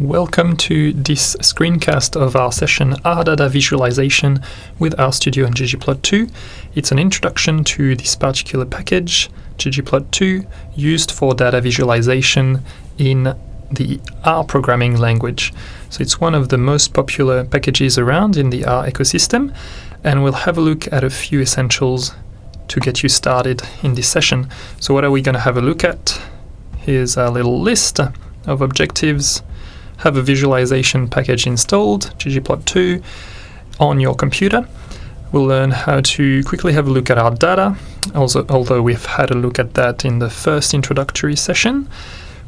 Welcome to this screencast of our session R Data Visualization with RStudio and ggplot2. It's an introduction to this particular package, ggplot2, used for data visualization in the R programming language. So it's one of the most popular packages around in the R ecosystem, and we'll have a look at a few essentials to get you started in this session. So what are we going to have a look at? Here's a little list of objectives have a visualization package installed, ggplot2, on your computer. We'll learn how to quickly have a look at our data, also, although we've had a look at that in the first introductory session.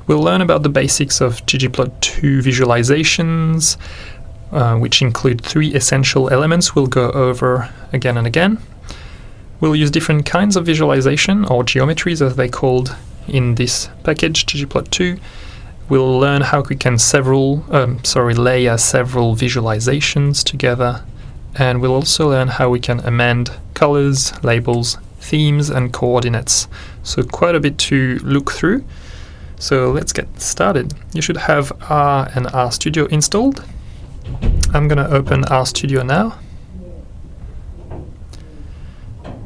We'll learn about the basics of ggplot2 visualizations, uh, which include three essential elements we'll go over again and again. We'll use different kinds of visualization, or geometries as they're called in this package, ggplot2, We'll learn how we can several, um, sorry, layer several visualizations together, and we'll also learn how we can amend colors, labels, themes, and coordinates. So quite a bit to look through. So let's get started. You should have R and RStudio installed. I'm going to open RStudio now.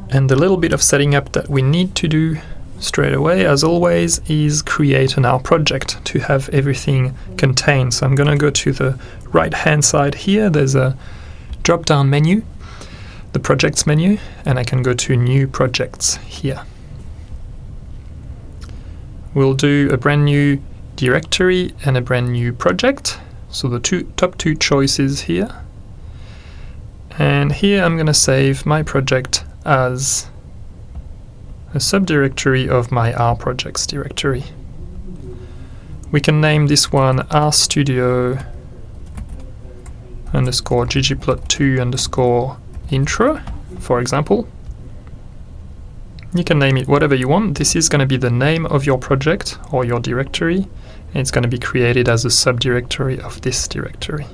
And the little bit of setting up that we need to do straight away, as always, is create an R project to have everything contained. So I'm going to go to the right hand side here. There's a drop down menu, the projects menu, and I can go to new projects here. We'll do a brand new directory and a brand new project. So the two top two choices here. And here I'm going to save my project as a subdirectory of my R projects directory. We can name this one RStudio underscore ggplot2 underscore intro, for example. You can name it whatever you want. This is going to be the name of your project or your directory, and it's going to be created as a subdirectory of this directory.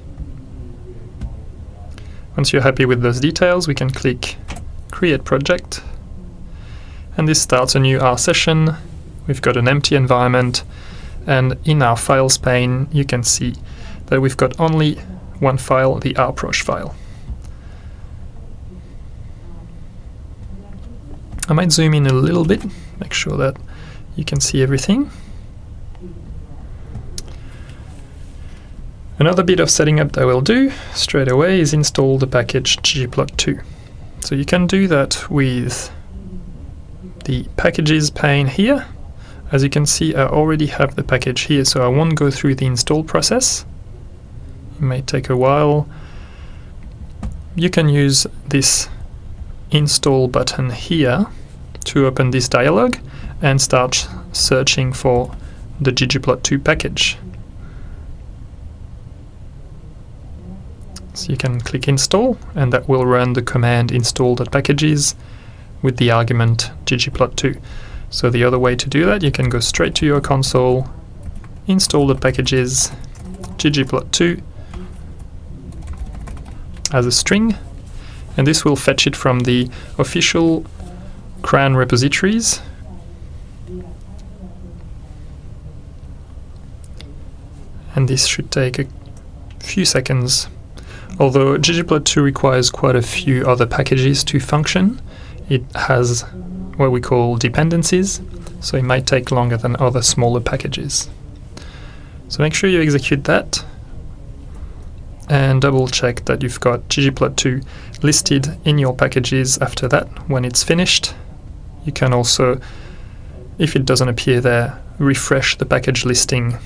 Once you're happy with those details, we can click Create Project and this starts a new R session. We've got an empty environment and in our files pane you can see that we've got only one file, the rproj file. I might zoom in a little bit, make sure that you can see everything. Another bit of setting up that we'll do straight away is install the package ggplot2. So you can do that with the packages pane here. As you can see, I already have the package here, so I won't go through the install process. It may take a while. You can use this install button here to open this dialog and start searching for the ggplot2 package. So you can click install and that will run the command install.packages with the argument ggplot2. So the other way to do that, you can go straight to your console, install the packages ggplot2 as a string, and this will fetch it from the official CRAN repositories. And this should take a few seconds, although ggplot2 requires quite a few other packages to function, it has what we call dependencies, so it might take longer than other smaller packages. So make sure you execute that and double check that you've got ggplot2 listed in your packages after that when it's finished. You can also, if it doesn't appear there, refresh the package listing.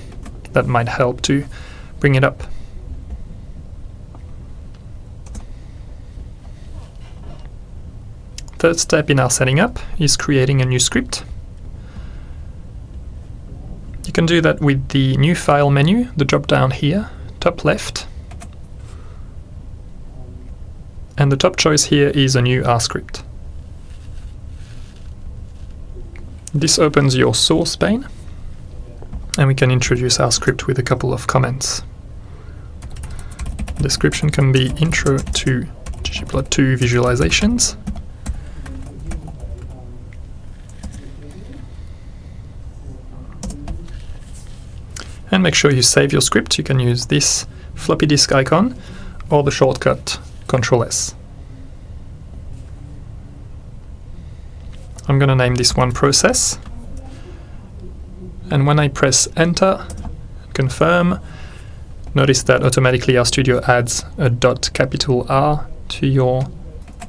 That might help to bring it up. Third step in our setting up is creating a new script. You can do that with the new file menu, the drop down here, top left. And the top choice here is a new R script. This opens your source pane and we can introduce our script with a couple of comments. Description can be intro to ggplot2 visualizations and make sure you save your script. You can use this floppy disk icon or the shortcut Control S. I'm going to name this one process. And when I press enter, confirm, notice that automatically RStudio adds a dot capital R to your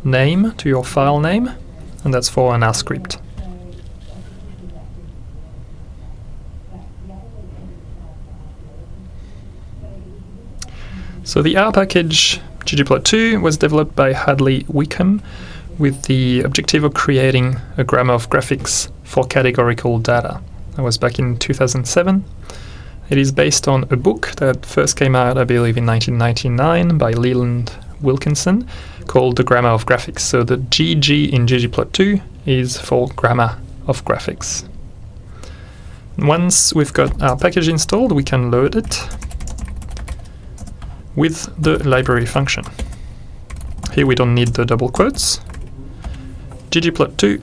name, to your file name, and that's for an R script. So the R package ggplot2 was developed by Hadley Wickham with the objective of creating a grammar of graphics for categorical data. That was back in 2007. It is based on a book that first came out, I believe, in 1999 by Leland Wilkinson called The Grammar of Graphics. So the GG in ggplot2 is for Grammar of Graphics. Once we've got our package installed, we can load it with the library function. Here we don't need the double quotes. ggplot2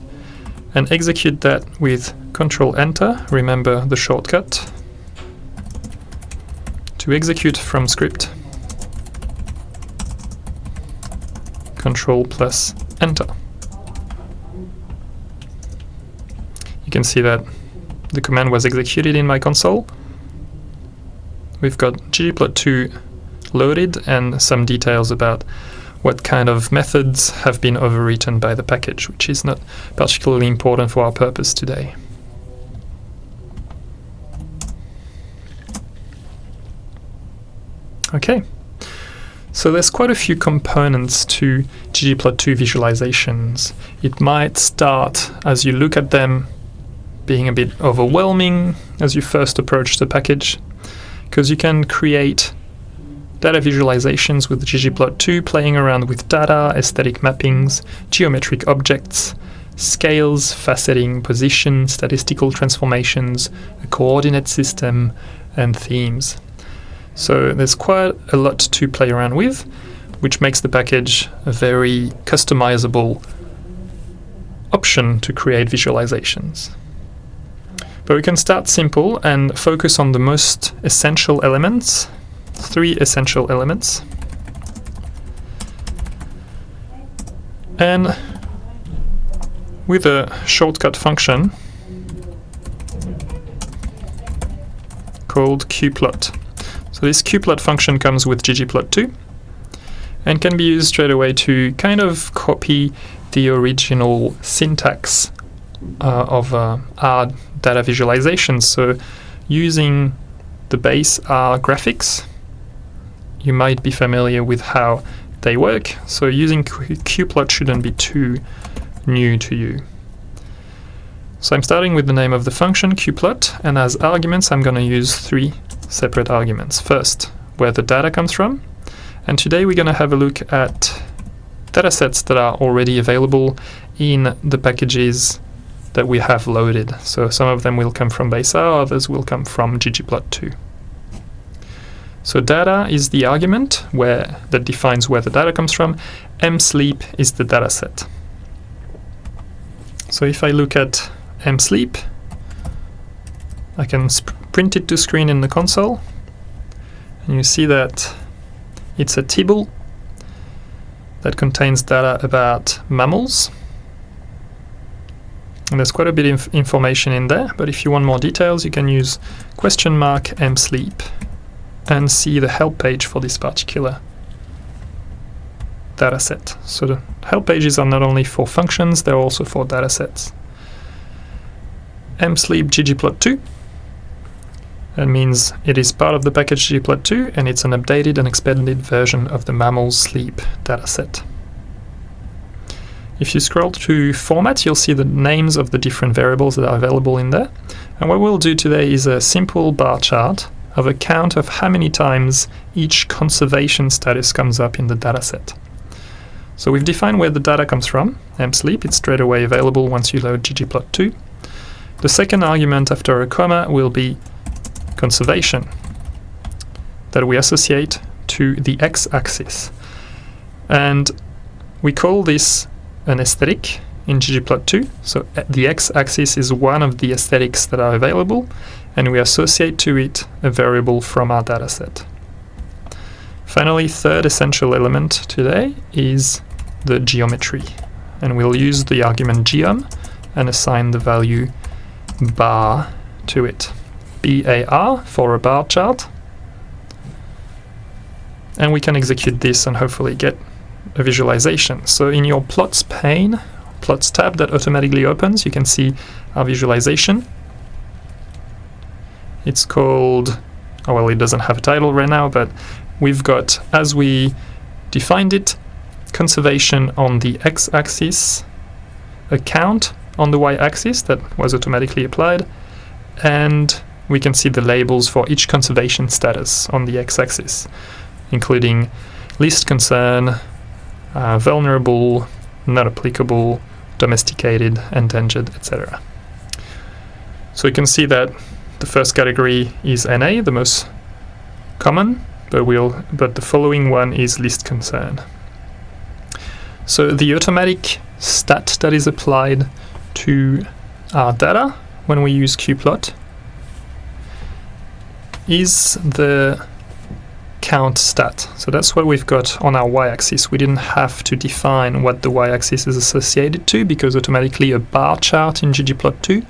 and execute that with control enter, remember the shortcut, to execute from script, control plus enter. You can see that the command was executed in my console. We've got ggplot2 loaded and some details about what kind of methods have been overwritten by the package, which is not particularly important for our purpose today. Okay, so there's quite a few components to ggplot2 visualizations. It might start, as you look at them, being a bit overwhelming as you first approach the package, because you can create data visualizations with ggplot2 playing around with data, aesthetic mappings, geometric objects, scales, faceting, position, statistical transformations, a coordinate system, and themes. So there's quite a lot to play around with, which makes the package a very customizable option to create visualizations. But we can start simple and focus on the most essential elements three essential elements. And with a shortcut function called qplot. So this qplot function comes with ggplot2 and can be used straight away to kind of copy the original syntax uh, of uh, our data visualization. So using the base R graphics you might be familiar with how they work, so using qplot shouldn't be too new to you. So I'm starting with the name of the function qplot, and as arguments I'm going to use three separate arguments. First, where the data comes from, and today we're going to have a look at datasets that are already available in the packages that we have loaded. So some of them will come from BaseR, others will come from ggplot2. So data is the argument where that defines where the data comes from. msleep is the data set. So if I look at msleep, I can print it to screen in the console, and you see that it's a table that contains data about mammals. And there's quite a bit of information in there, but if you want more details, you can use question mark msleep and see the help page for this particular dataset. So the help pages are not only for functions, they're also for datasets. msleep ggplot2 that means it is part of the package ggplot2 and it's an updated and expanded version of the mammal sleep dataset. If you scroll to format, you'll see the names of the different variables that are available in there. And what we'll do today is a simple bar chart of a count of how many times each conservation status comes up in the dataset. So we've defined where the data comes from, msleep, it's straight away available once you load ggplot2. The second argument after a comma will be conservation that we associate to the x-axis. And we call this an aesthetic in ggplot2. So uh, the x-axis is one of the aesthetics that are available, and we associate to it a variable from our dataset. Finally, third essential element today is the geometry. And we'll use the argument geom and assign the value bar to it. BAR for a bar chart. And we can execute this and hopefully get a visualization. So in your plots pane, plots tab that automatically opens, you can see our visualization. It's called, oh well, it doesn't have a title right now, but we've got, as we defined it, conservation on the x-axis, a count on the y-axis that was automatically applied, and we can see the labels for each conservation status on the x-axis, including least concern, uh, vulnerable, not applicable, domesticated, endangered, etc. So you can see that the first category is NA, the most common, but we'll but the following one is least concern. So the automatic stat that is applied to our data when we use qplot is the count stat. So that's what we've got on our y-axis. We didn't have to define what the y-axis is associated to because automatically a bar chart in ggplot2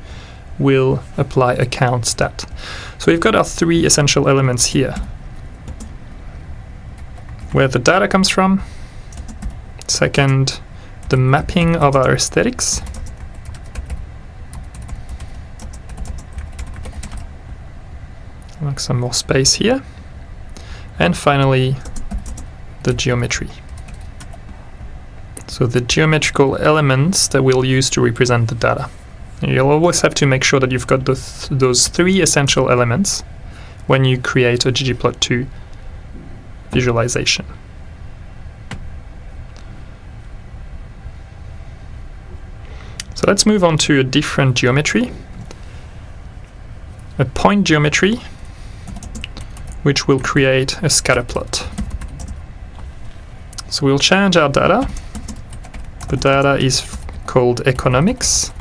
will apply a count stat. So we've got our three essential elements here where the data comes from. Second, the mapping of our aesthetics. Like some more space here. And finally, the geometry. So the geometrical elements that we'll use to represent the data. You'll always have to make sure that you've got th those three essential elements when you create a ggplot2 visualization. So let's move on to a different geometry, a point geometry, which will create a scatter plot. So we'll change our data. The data is called economics.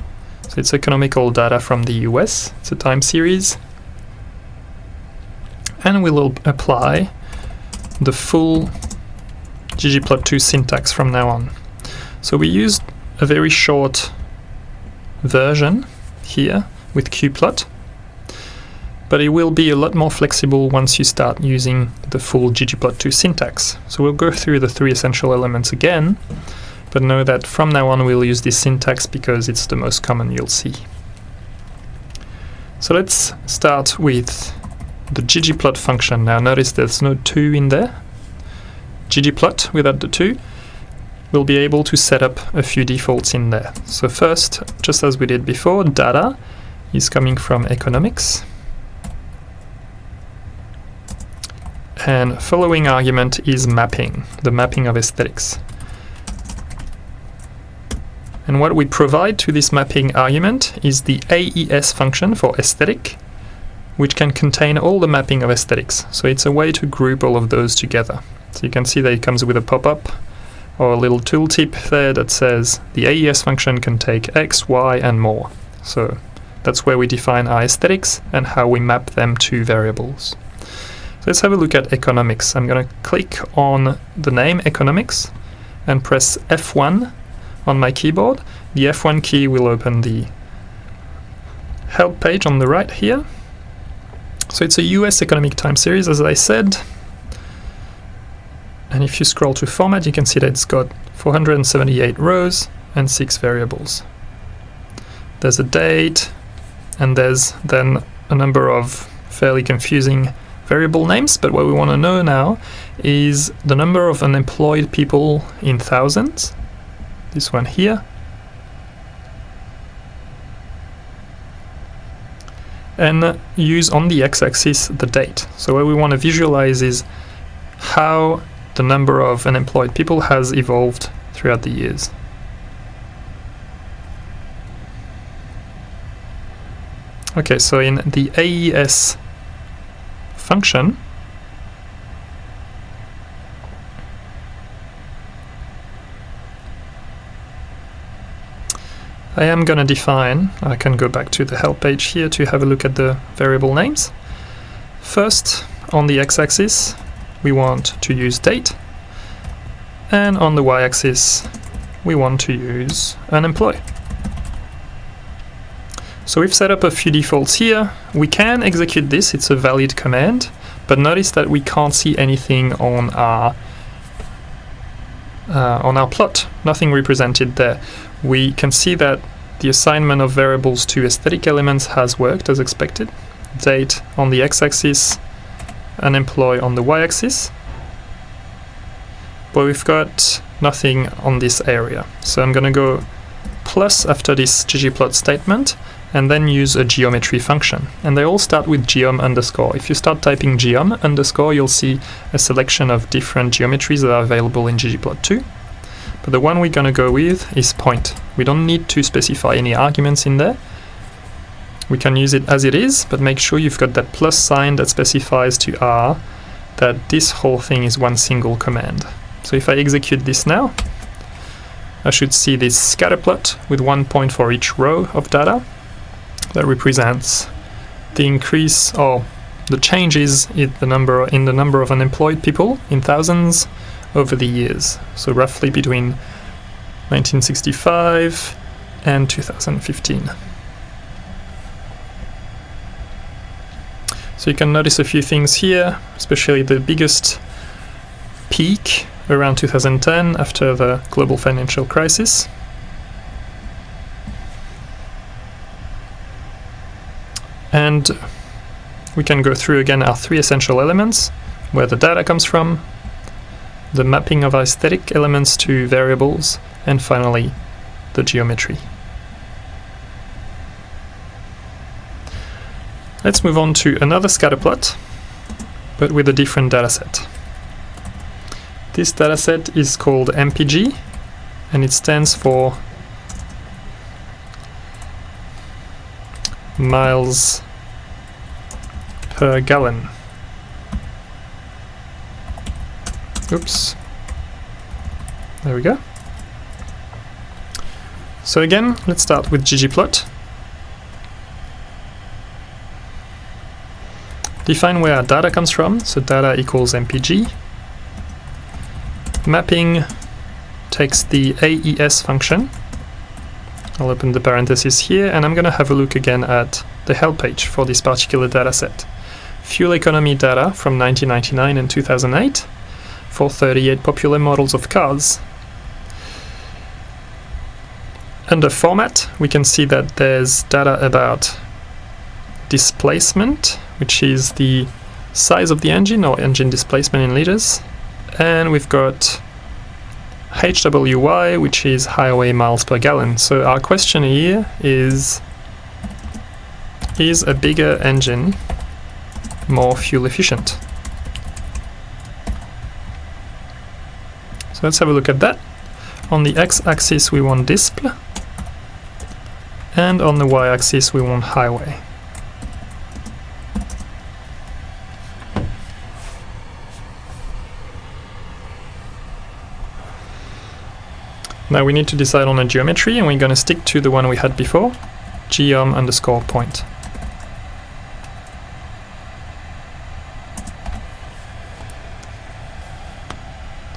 So it's economical data from the US. It's a time series. And we'll apply the full ggplot2 syntax from now on. So we used a very short version here with qplot, but it will be a lot more flexible once you start using the full ggplot2 syntax. So we'll go through the three essential elements again, but know that from now on we'll use this syntax because it's the most common you'll see. So let's start with the ggplot function. Now notice there's no 2 in there. ggplot without the 2 we'll be able to set up a few defaults in there. So first, just as we did before, data is coming from economics. And following argument is mapping, the mapping of aesthetics. And what we provide to this mapping argument is the AES function for aesthetic, which can contain all the mapping of aesthetics. So it's a way to group all of those together. So you can see that it comes with a pop-up or a little tooltip there that says the AES function can take X, Y, and more. So that's where we define our aesthetics and how we map them to variables. So let's have a look at economics. I'm going to click on the name economics and press F1 on my keyboard. The F1 key will open the help page on the right here so it's a US economic time series, as I said. And if you scroll to format, you can see that it's got 478 rows and six variables. There's a date, and there's then a number of fairly confusing variable names, but what we want to know now is the number of unemployed people in thousands, this one here, and uh, use on the x-axis the date. So what we want to visualize is how the number of unemployed people has evolved throughout the years. Okay, so in the AES function, I am going to define, I can go back to the help page here to have a look at the variable names. First, on the x-axis, we want to use date, and on the y-axis, we want to use unemployed. So we've set up a few defaults here. We can execute this, it's a valid command, but notice that we can't see anything on our uh, on our plot, nothing represented there. We can see that the assignment of variables to aesthetic elements has worked as expected. Date on the x-axis, unemployed on the y-axis. But we've got nothing on this area. So I'm going to go plus after this ggplot statement and then use a geometry function. And they all start with geom underscore. If you start typing geom underscore, you'll see a selection of different geometries that are available in ggplot2. But the one we're going to go with is point. We don't need to specify any arguments in there. We can use it as it is, but make sure you've got that plus sign that specifies to R that this whole thing is one single command. So if I execute this now, I should see this scatter plot with one point for each row of data that represents the increase or the changes in the number in the number of unemployed people in thousands over the years. So roughly between 1965 and 2015. So you can notice a few things here, especially the biggest peak around 2010 after the global financial crisis. And we can go through again our three essential elements, where the data comes from, the mapping of aesthetic elements to variables, and finally the geometry. Let's move on to another scatterplot, but with a different dataset. This dataset is called MPG, and it stands for miles per gallon. Oops. There we go. So again, let's start with ggplot. Define where our data comes from, so data equals mpg. Mapping takes the AES function. I'll open the parenthesis here, and I'm going to have a look again at the help page for this particular dataset fuel economy data from 1999 and 2008 for 38 popular models of cars. Under format, we can see that there's data about displacement, which is the size of the engine or engine displacement in liters, and we've got HWY, which is highway miles per gallon. So our question here is, is a bigger engine more fuel efficient. So let's have a look at that. On the x-axis we want display and on the y-axis we want highway. Now we need to decide on a geometry and we're going to stick to the one we had before, geom underscore point.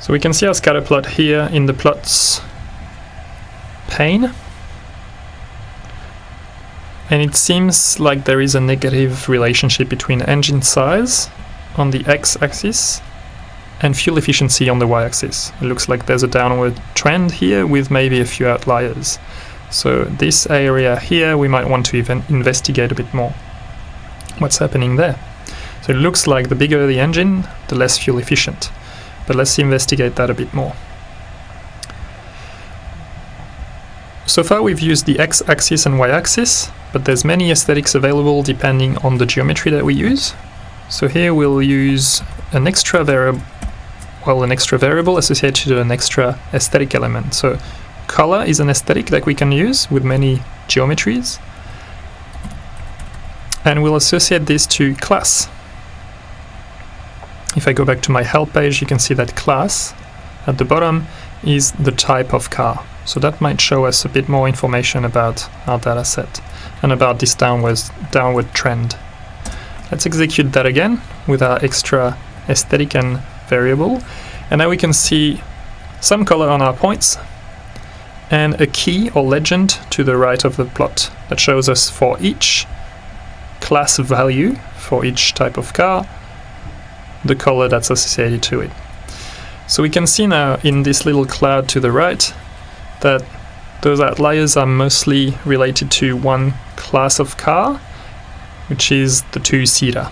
So we can see our scatter plot here in the plots pane. And it seems like there is a negative relationship between engine size on the x-axis and fuel efficiency on the y-axis. It looks like there's a downward trend here with maybe a few outliers. So this area here we might want to even investigate a bit more what's happening there. So it looks like the bigger the engine, the less fuel efficient but let's investigate that a bit more. So far we've used the x-axis and y-axis, but there's many aesthetics available depending on the geometry that we use. So here we'll use an extra variable, well, an extra variable associated to an extra aesthetic element. So color is an aesthetic that we can use with many geometries. And we'll associate this to class. If I go back to my help page, you can see that class at the bottom is the type of car. So that might show us a bit more information about our data set and about this downward, downward trend. Let's execute that again with our extra aesthetic and variable. And now we can see some color on our points and a key or legend to the right of the plot that shows us for each class value for each type of car the color that's associated to it. So we can see now in this little cloud to the right that those outliers are mostly related to one class of car, which is the two-seater.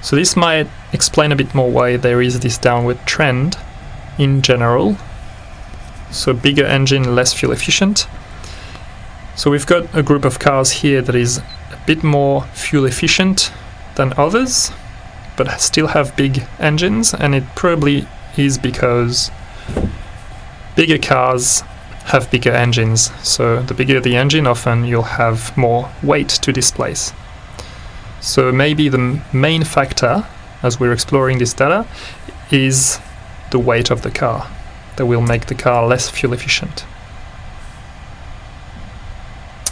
So this might explain a bit more why there is this downward trend in general. So bigger engine, less fuel efficient. So we've got a group of cars here that is a bit more fuel efficient than others, but still have big engines, and it probably is because bigger cars have bigger engines. So the bigger the engine, often you'll have more weight to displace. So maybe the main factor, as we're exploring this data, is the weight of the car that will make the car less fuel efficient.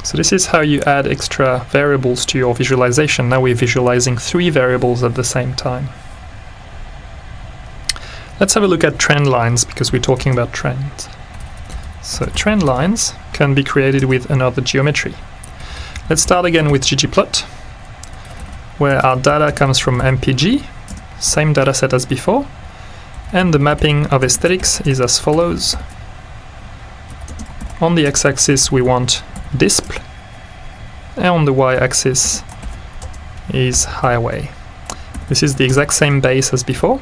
So this is how you add extra variables to your visualization. Now we're visualizing three variables at the same time. Let's have a look at trend lines because we're talking about trends. So trend lines can be created with another geometry. Let's start again with ggplot, where our data comes from MPG, same dataset as before, and the mapping of aesthetics is as follows. On the x-axis we want disp, and on the y-axis is highway. This is the exact same base as before,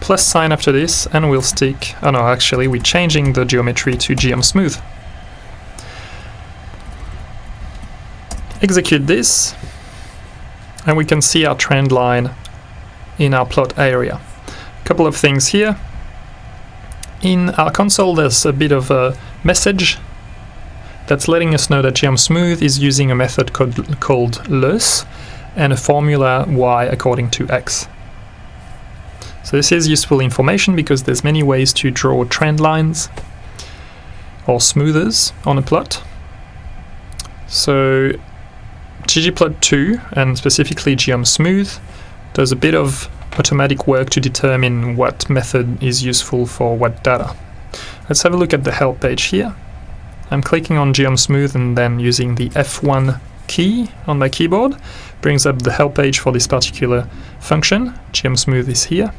plus sign after this and we'll stick, oh no actually we're changing the geometry to geom smooth. Execute this and we can see our trend line in our plot area. A couple of things here. In our console there's a bit of a message that's letting us know that geom smooth is using a method called, called LOESS and a formula y according to x. So this is useful information because there's many ways to draw trend lines or smoothers on a plot. So ggplot2 and specifically geom smooth does a bit of automatic work to determine what method is useful for what data. Let's have a look at the help page here. I'm clicking on geom smooth and then using the F1 key on my keyboard brings up the help page for this particular function. geom smooth is here.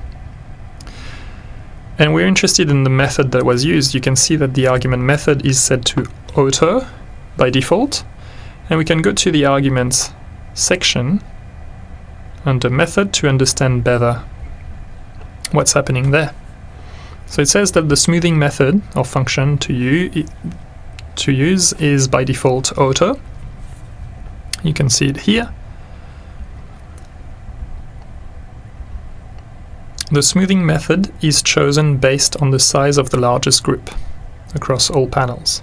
And we're interested in the method that was used. You can see that the argument method is set to auto by default. And we can go to the arguments section under method to understand better what's happening there. So it says that the smoothing method or function to, you, to use is by default auto. You can see it here. The smoothing method is chosen based on the size of the largest group across all panels.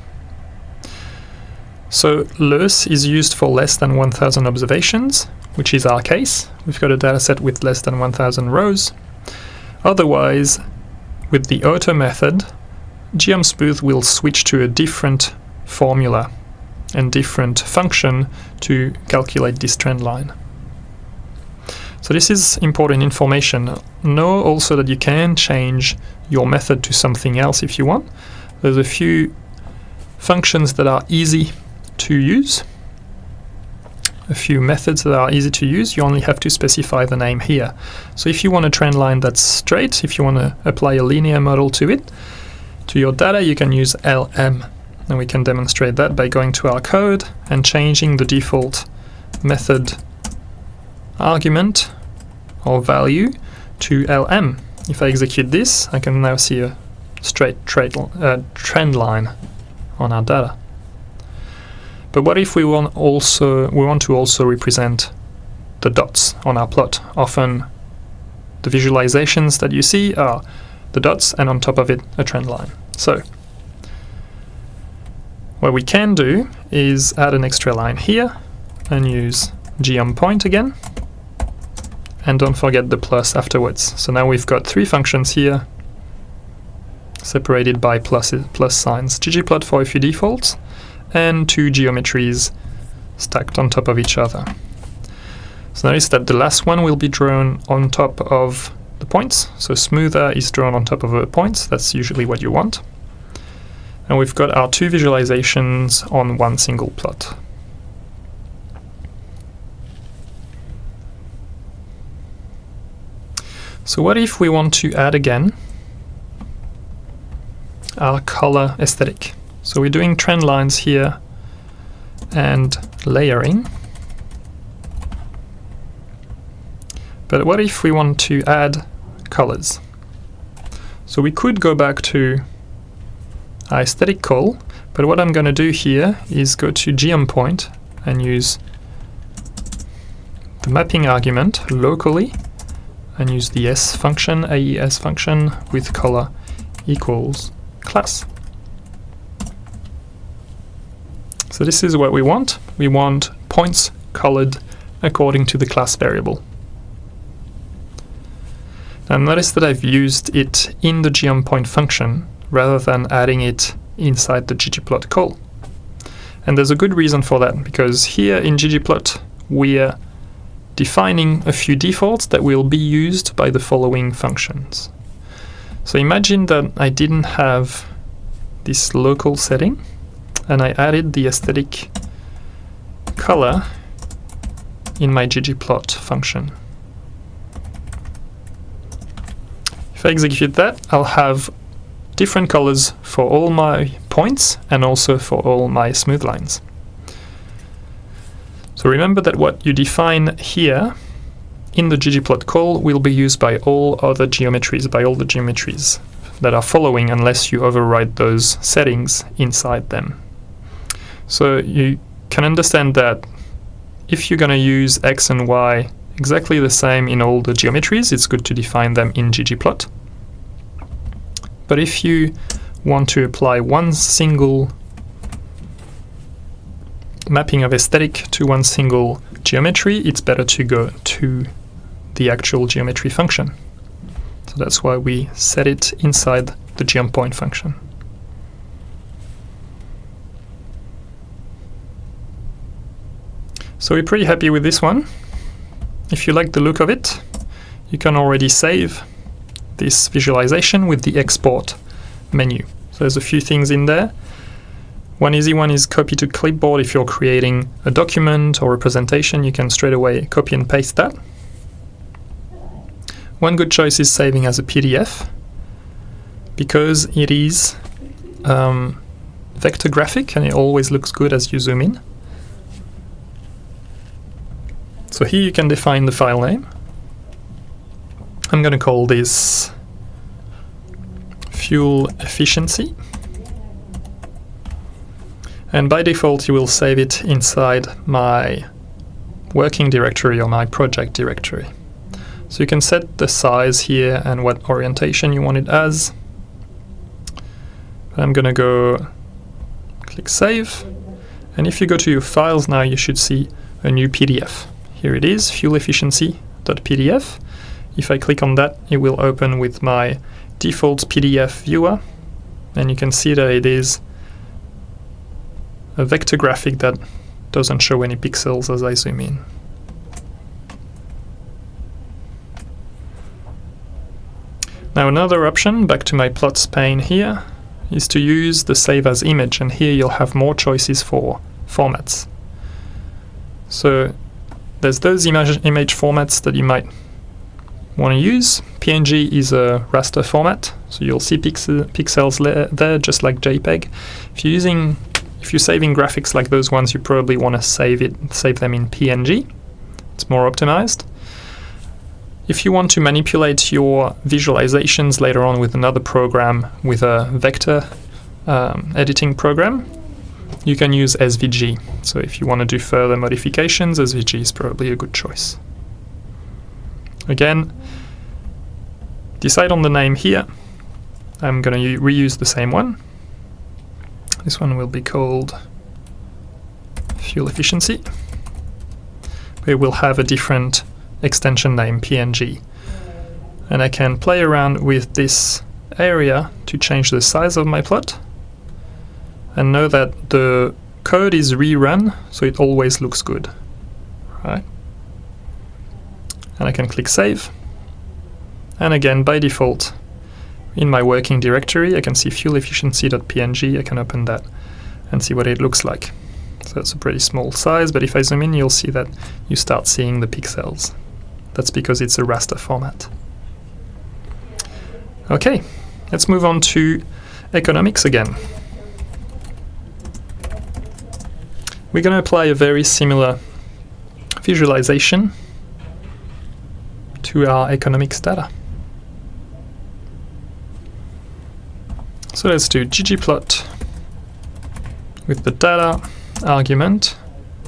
So LOESS is used for less than 1000 observations, which is our case. We've got a dataset with less than 1000 rows. Otherwise, with the auto method, geom smooth will switch to a different formula and different function to calculate this trend line. So this is important information. Know also that you can change your method to something else if you want. There's a few functions that are easy to use, a few methods that are easy to use. You only have to specify the name here. So if you want a trend line that's straight, if you want to apply a linear model to it, to your data, you can use LM. And we can demonstrate that by going to our code and changing the default method argument or value to lm. If I execute this, I can now see a straight uh, trend line on our data. But what if we want also we want to also represent the dots on our plot? Often the visualizations that you see are the dots and on top of it a trend line. So what we can do is add an extra line here and use geom point again and don't forget the plus afterwards. So now we've got three functions here separated by plus, plus signs. ggplot for a few defaults, and two geometries stacked on top of each other. So notice that the last one will be drawn on top of the points. So smoother is drawn on top of the points. That's usually what you want. And we've got our two visualizations on one single plot. So what if we want to add again our color aesthetic? So we're doing trend lines here and layering. But what if we want to add colors? So we could go back to aesthetic call, but what I'm going to do here is go to geom point and use the mapping argument locally and use the s function, AES function with color equals class. So this is what we want. We want points colored according to the class variable. Now notice that I've used it in the geom_point function rather than adding it inside the ggplot call. And there's a good reason for that, because here in ggplot we're defining a few defaults that will be used by the following functions. So imagine that I didn't have this local setting and I added the aesthetic color in my ggplot function. If I execute that, I'll have different colors for all my points and also for all my smooth lines. So remember that what you define here in the ggplot call will be used by all other geometries, by all the geometries that are following unless you override those settings inside them. So you can understand that if you're going to use x and y exactly the same in all the geometries, it's good to define them in ggplot. But if you want to apply one single mapping of aesthetic to one single geometry, it's better to go to the actual geometry function. So that's why we set it inside the geom_point function. So we're pretty happy with this one. If you like the look of it, you can already save this visualization with the export menu. So there's a few things in there. One easy one is copy to clipboard. If you're creating a document or a presentation, you can straight away copy and paste that. One good choice is saving as a PDF because it is um, vector graphic and it always looks good as you zoom in. So here you can define the file name. I'm going to call this fuel efficiency and by default you will save it inside my working directory or my project directory. So you can set the size here and what orientation you want it as. I'm gonna go click save and if you go to your files now you should see a new PDF. Here it is, fuel efficiency.pdf. If I click on that it will open with my default PDF viewer and you can see that it is a vector graphic that doesn't show any pixels as I zoom in. Now another option, back to my plots pane here, is to use the save as image and here you'll have more choices for formats. So there's those image, image formats that you might want to use. PNG is a raster format, so you'll see pixel, pixels there just like JPEG. If you're using if you're saving graphics like those ones, you probably want to save it, save them in PNG. It's more optimized. If you want to manipulate your visualizations later on with another program, with a vector um, editing program, you can use SVG. So if you want to do further modifications, SVG is probably a good choice. Again, decide on the name here. I'm going to reuse the same one. This one will be called fuel efficiency. We will have a different extension name, PNG. And I can play around with this area to change the size of my plot and know that the code is rerun so it always looks good right and I can click save and again by default in my working directory I can see fuel efficiency.png I can open that and see what it looks like. So it's a pretty small size but if I zoom in you'll see that you start seeing the pixels. That's because it's a raster format. Okay let's move on to economics again. We're going to apply a very similar visualization to our economics data. So let's do ggplot with the data argument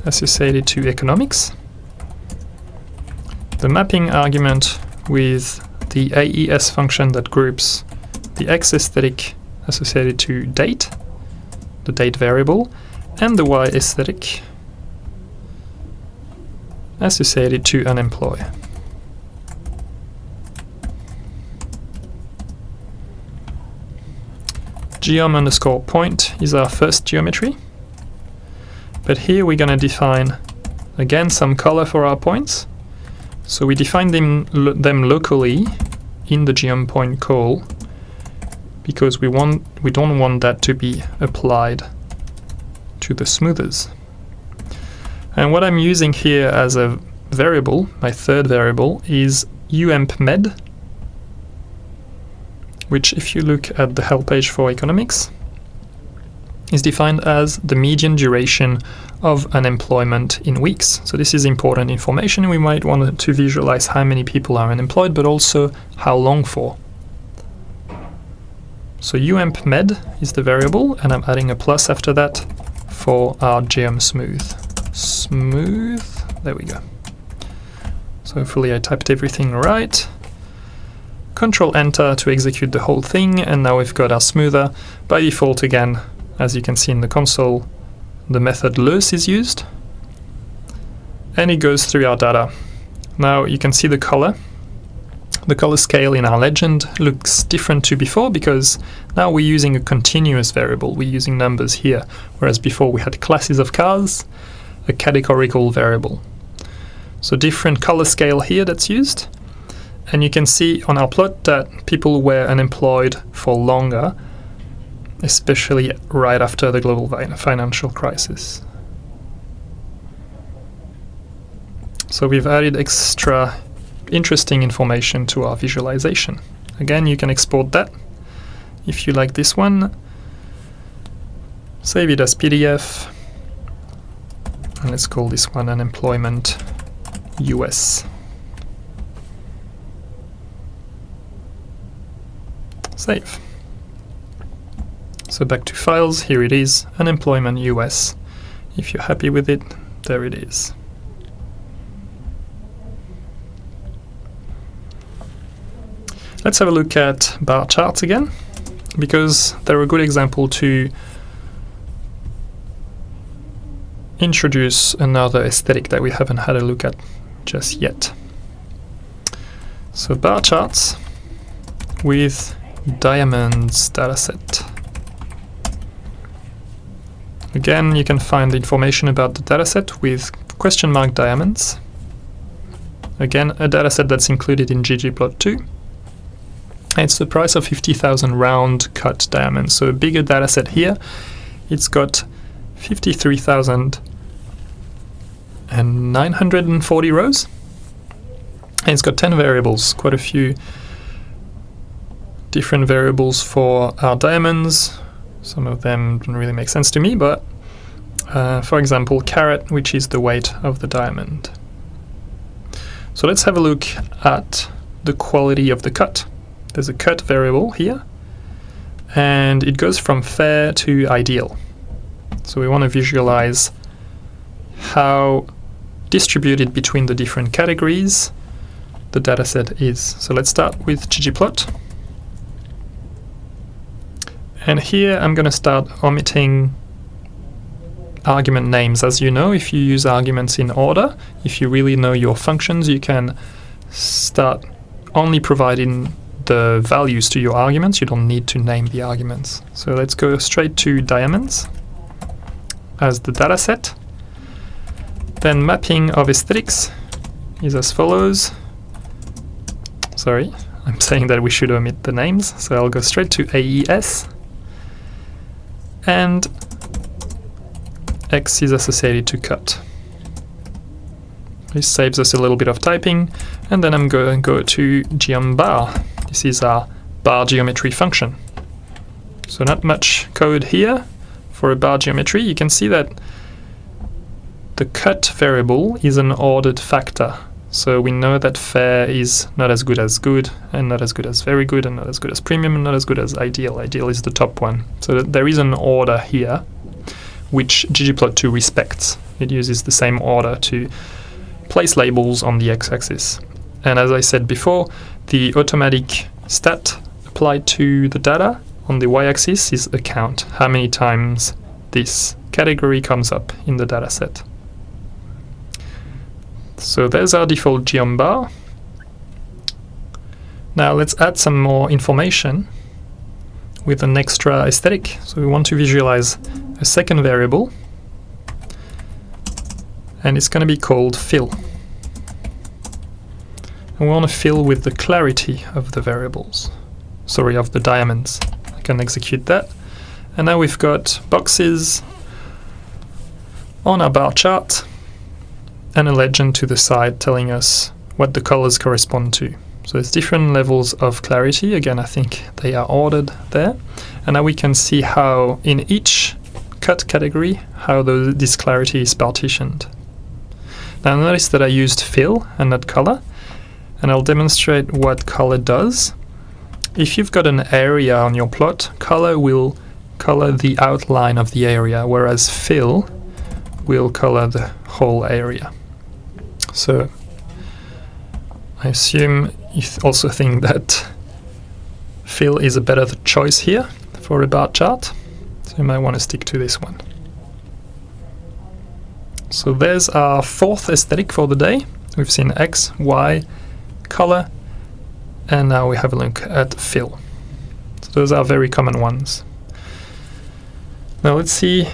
associated to economics, the mapping argument with the AES function that groups the X aesthetic associated to date, the date variable, and the Y aesthetic associated to unemployed. Geom underscore point is our first geometry. But here we're going to define again some color for our points. So we define them, lo them locally in the geom point call because we want we don't want that to be applied to the smoothers. And what I'm using here as a variable, my third variable, is uempmed which if you look at the help page for economics, is defined as the median duration of unemployment in weeks. So this is important information. We might want to visualize how many people are unemployed, but also how long for. So uempmed is the variable, and I'm adding a plus after that for our geom smooth. Smooth, there we go. So hopefully I typed everything right. Control Enter to execute the whole thing, and now we've got our smoother. By default, again, as you can see in the console, the method loess is used, and it goes through our data. Now you can see the color. The color scale in our legend looks different to before because now we're using a continuous variable, we're using numbers here, whereas before we had classes of cars, a categorical variable. So different color scale here that's used, and you can see on our plot that people were unemployed for longer, especially right after the global financial crisis. So we've added extra interesting information to our visualization. Again, you can export that if you like this one. Save it as PDF. And let's call this one unemployment US. Save. So back to files, here it is, unemployment US. If you're happy with it, there it is. Let's have a look at bar charts again, because they're a good example to introduce another aesthetic that we haven't had a look at just yet. So bar charts with diamonds dataset. Again, you can find the information about the dataset with question mark diamonds. Again, a dataset that's included in ggplot2. It's the price of 50,000 round cut diamonds, so a bigger dataset here. It's got 53,940 rows. And it's got 10 variables, quite a few different variables for our diamonds. Some of them don't really make sense to me, but uh, for example, carat, which is the weight of the diamond. So let's have a look at the quality of the cut. There's a cut variable here, and it goes from fair to ideal. So we want to visualize how distributed between the different categories the dataset is. So let's start with ggplot. And here I'm going to start omitting argument names. As you know, if you use arguments in order, if you really know your functions, you can start only providing the values to your arguments. You don't need to name the arguments. So let's go straight to diamonds as the data set. Then mapping of aesthetics is as follows. Sorry, I'm saying that we should omit the names, so I'll go straight to AES. And X is associated to cut. This saves us a little bit of typing, and then I'm going to go to geombar. This is our bar geometry function. So not much code here for a bar geometry. You can see that the cut variable is an ordered factor. So we know that fair is not as good as good, and not as good as very good, and not as good as premium, and not as good as ideal. Ideal is the top one. So there is an order here, which ggplot2 respects. It uses the same order to place labels on the x-axis. And as I said before, the automatic stat applied to the data on the y-axis is a count, how many times this category comes up in the dataset. So there's our default geom bar. Now let's add some more information with an extra aesthetic. So we want to visualize a second variable and it's going to be called fill. And we want to fill with the clarity of the variables, sorry, of the diamonds. I can execute that. And now we've got boxes on our bar chart and a legend to the side telling us what the colors correspond to. So there's different levels of clarity. Again, I think they are ordered there. And now we can see how in each cut category, how the, this clarity is partitioned. Now notice that I used fill and not color, and I'll demonstrate what color does. If you've got an area on your plot, color will color the outline of the area, whereas fill will color the whole area. So I assume you also think that fill is a better choice here for a bar chart, so you might want to stick to this one. So there's our fourth aesthetic for the day. We've seen X, Y, color, and now we have a look at fill. So those are very common ones. Now let's see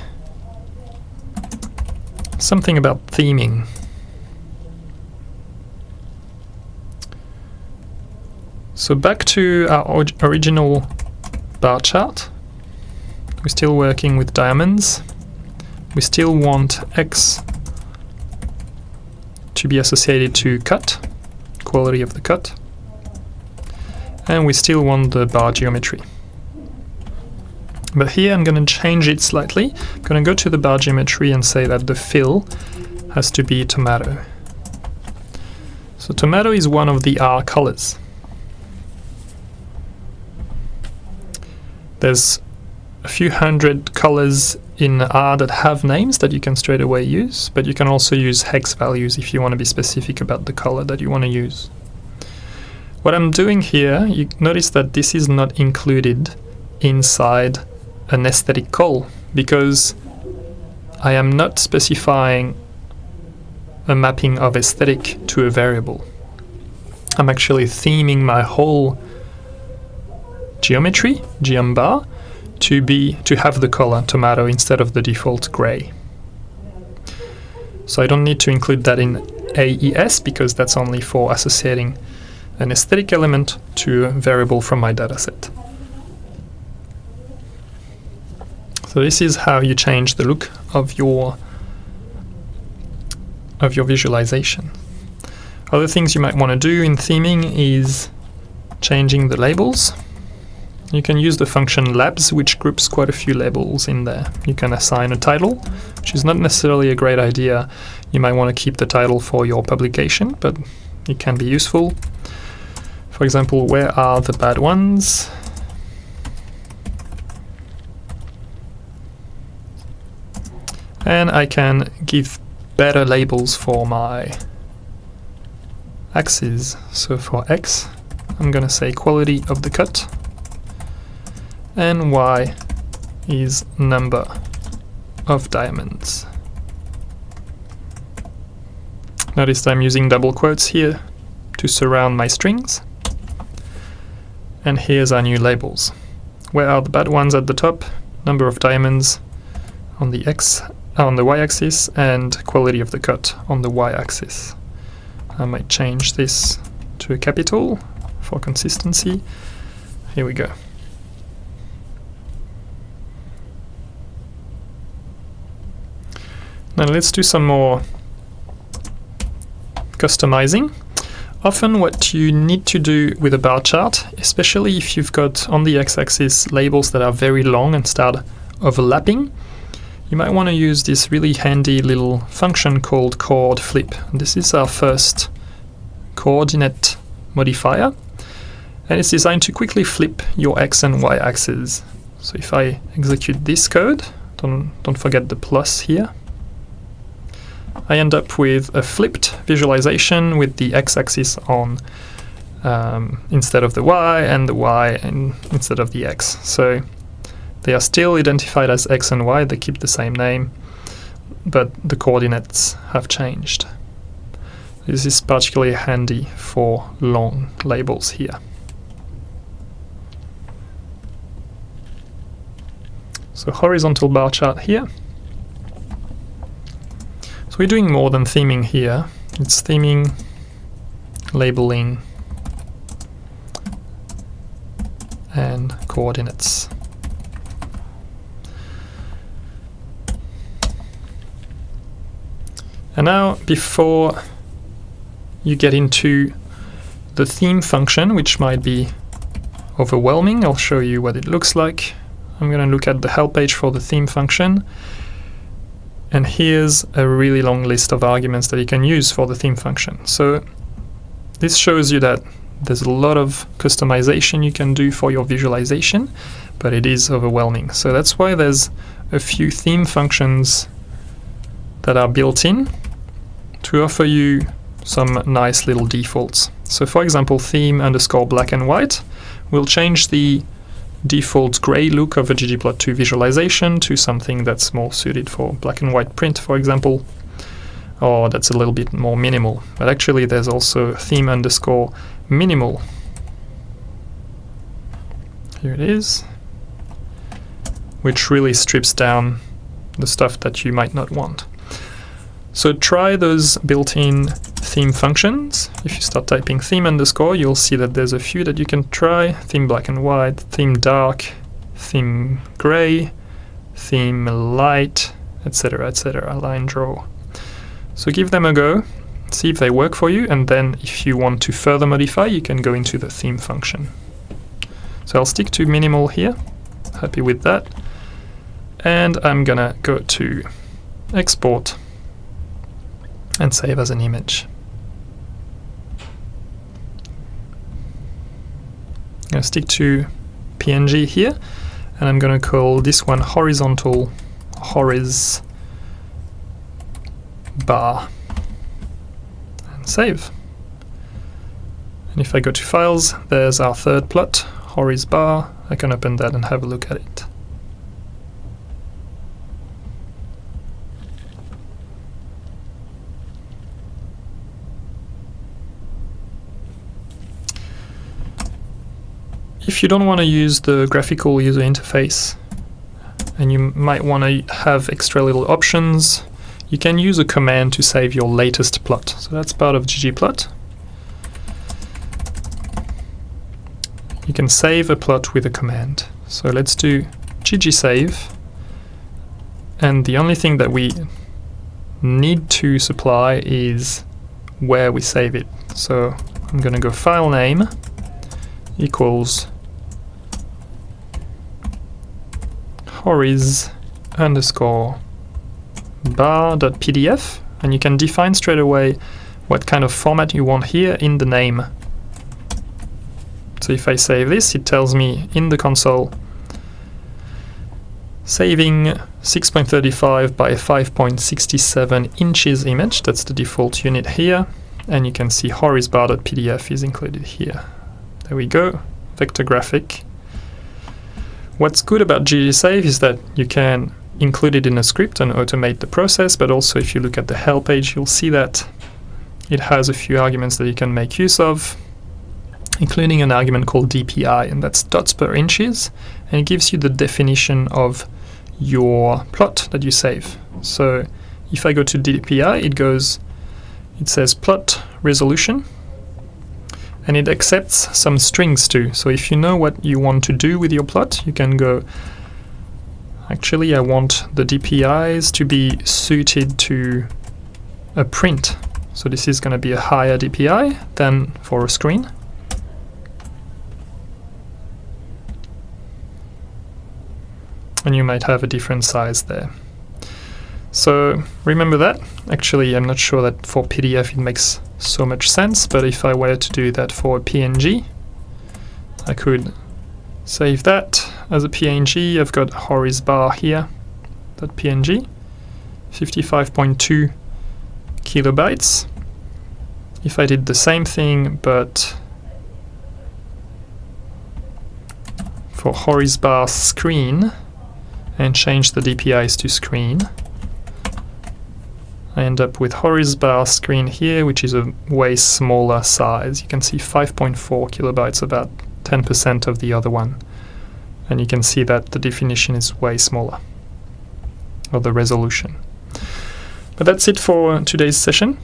something about theming. So back to our original bar chart. We're still working with diamonds we still want x to be associated to cut, quality of the cut, and we still want the bar geometry. But here I'm going to change it slightly. I'm going to go to the bar geometry and say that the fill has to be tomato. So tomato is one of the R colors. There's a few hundred colors in R that have names that you can straight away use, but you can also use hex values if you want to be specific about the color that you want to use. What I'm doing here, you notice that this is not included inside an aesthetic call because I am not specifying a mapping of aesthetic to a variable. I'm actually theming my whole geometry, geom bar, to be to have the color tomato instead of the default gray. So I don't need to include that in AES because that's only for associating an aesthetic element to a variable from my dataset. So this is how you change the look of your of your visualization. Other things you might want to do in theming is changing the labels. You can use the function labs, which groups quite a few labels in there. You can assign a title, which is not necessarily a great idea. You might want to keep the title for your publication, but it can be useful. For example, where are the bad ones? And I can give better labels for my axes. So for X, I'm going to say quality of the cut and y is number of diamonds. Notice I'm using double quotes here to surround my strings. and here's our new labels. Where are the bad ones at the top? Number of diamonds on the x on the y-axis and quality of the cut on the y-axis. I might change this to a capital for consistency. Here we go. Now let's do some more customizing. Often what you need to do with a bar chart, especially if you've got on the x-axis labels that are very long and start overlapping, you might want to use this really handy little function called coord flip. This is our first coordinate modifier and it's designed to quickly flip your x and y axes. So if I execute this code, don't, don't forget the plus here, I end up with a flipped visualization with the x-axis on um, instead of the y and the y in, instead of the x. So they are still identified as x and y, they keep the same name, but the coordinates have changed. This is particularly handy for long labels here. So horizontal bar chart here. So we're doing more than theming here. It's theming, labeling, and coordinates. And now, before you get into the theme function, which might be overwhelming, I'll show you what it looks like. I'm going to look at the help page for the theme function. And here's a really long list of arguments that you can use for the theme function. So this shows you that there's a lot of customization you can do for your visualization, but it is overwhelming. So that's why there's a few theme functions that are built in to offer you some nice little defaults. So for example, theme underscore black and white will change the default gray look of a ggplot2 visualization to something that's more suited for black and white print, for example, or that's a little bit more minimal. But actually there's also theme underscore minimal. Here it is, which really strips down the stuff that you might not want. So try those built-in theme functions. If you start typing theme underscore, you'll see that there's a few that you can try. Theme black and white, theme dark, theme gray, theme light, etc, etc, line draw. So give them a go, see if they work for you, and then if you want to further modify, you can go into the theme function. So I'll stick to minimal here, happy with that. And I'm gonna go to export and save as an image. Going to stick to PNG here and I'm going to call this one horizontal horiz bar and save. And if I go to files, there's our third plot, horiz bar. I can open that and have a look at it. If you don't want to use the graphical user interface and you might want to have extra little options, you can use a command to save your latest plot. So that's part of ggplot. You can save a plot with a command. So let's do ggsave and the only thing that we need to supply is where we save it. So I'm going to go file name equals horiz underscore bar.pdf and you can define straight away what kind of format you want here in the name. So if I save this, it tells me in the console saving 6.35 by 5.67 inches image, that's the default unit here, and you can see horizbar.pdf is included here. There we go, vector graphic. What's good about ggsave is that you can include it in a script and automate the process, but also if you look at the help page, you'll see that it has a few arguments that you can make use of. including an argument called DPI, and that's dots per inches, and it gives you the definition of your plot that you save. So if I go to DPI, it goes, it says plot resolution, and it accepts some strings too. So if you know what you want to do with your plot, you can go, actually I want the DPIs to be suited to a print. So this is going to be a higher DPI than for a screen. And you might have a different size there. So remember that. Actually, I'm not sure that for PDF it makes so much sense, but if I were to do that for a PNG, I could save that as a PNG. I've got horiz bar here, that PNG, 55.2 kilobytes. If I did the same thing, but for horiz bar screen, and change the DPIs to screen, I end up with horiz bar screen here, which is a way smaller size. You can see 5.4 kilobytes, about 10% of the other one. And you can see that the definition is way smaller, or the resolution. But that's it for today's session.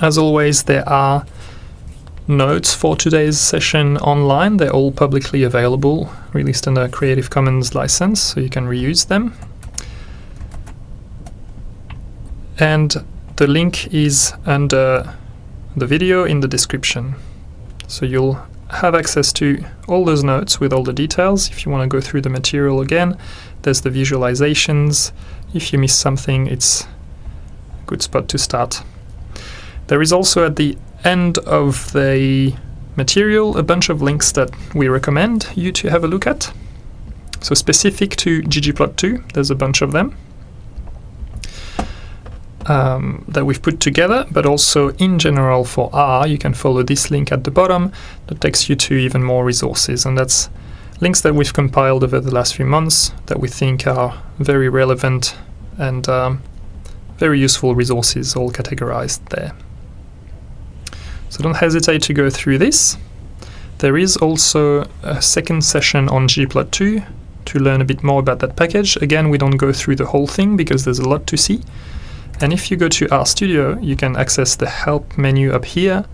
As always, there are notes for today's session online. They're all publicly available, released under Creative Commons license, so you can reuse them and the link is under the video in the description. So you'll have access to all those notes with all the details. If you want to go through the material again, there's the visualizations. If you miss something, it's a good spot to start. There is also at the end of the material a bunch of links that we recommend you to have a look at. So specific to ggplot2, there's a bunch of them um, that we've put together, but also in general for R, you can follow this link at the bottom that takes you to even more resources. And that's links that we've compiled over the last few months that we think are very relevant and um, very useful resources all categorized there. So don't hesitate to go through this. There is also a second session on ggplot2 to learn a bit more about that package. Again, we don't go through the whole thing because there's a lot to see. And if you go to RStudio, you can access the Help menu up here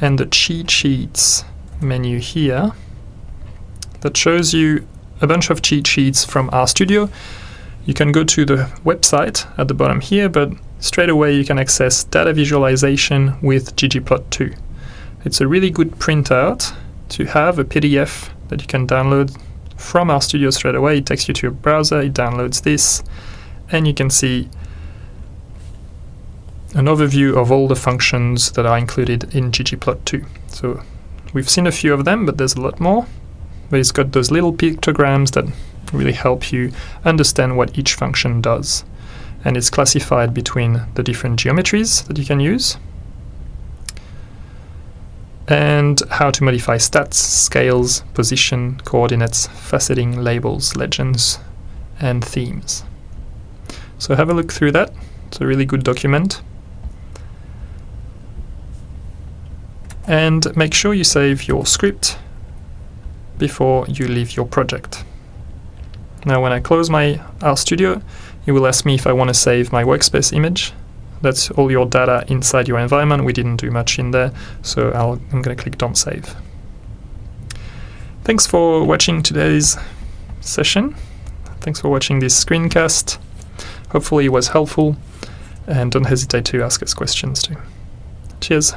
and the Cheat Sheets menu here that shows you a bunch of cheat sheets from RStudio. You can go to the website at the bottom here, but straight away you can access data visualization with ggplot2. It's a really good printout to have a PDF that you can download from RStudio straight away. It takes you to your browser, it downloads this, and you can see an overview of all the functions that are included in ggplot2. So we've seen a few of them, but there's a lot more. But it's got those little pictograms that really help you understand what each function does. And it's classified between the different geometries that you can use and how to modify stats, scales, position, coordinates, faceting, labels, legends, and themes. So have a look through that. It's a really good document. And make sure you save your script before you leave your project. Now when I close my RStudio, it will ask me if I want to save my workspace image. That's all your data inside your environment. We didn't do much in there, so i am going to click Don't Save. Thanks for watching today's session. Thanks for watching this screencast. Hopefully it was helpful, and don't hesitate to ask us questions too. Cheers.